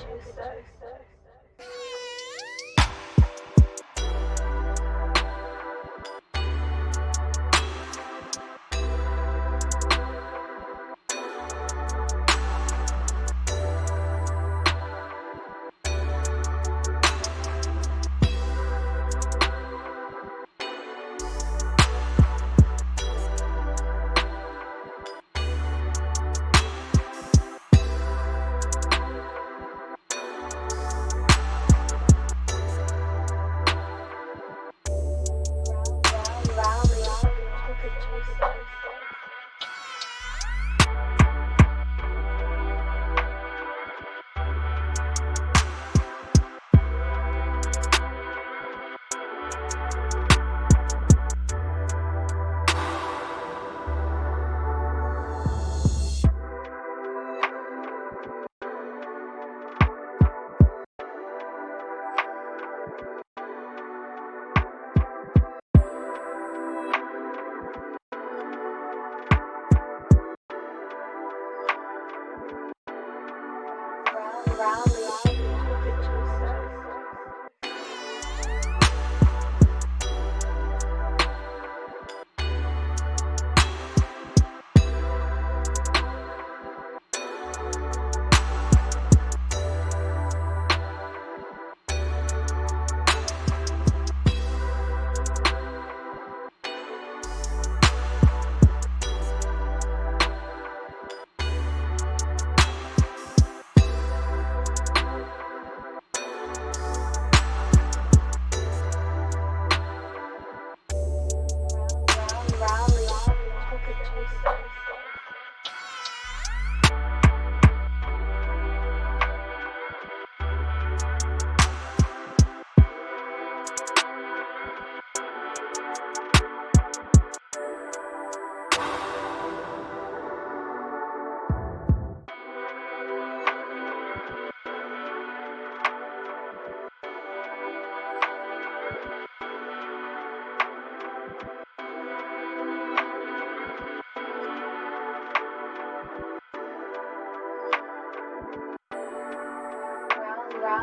Tuesday. It Tuesday.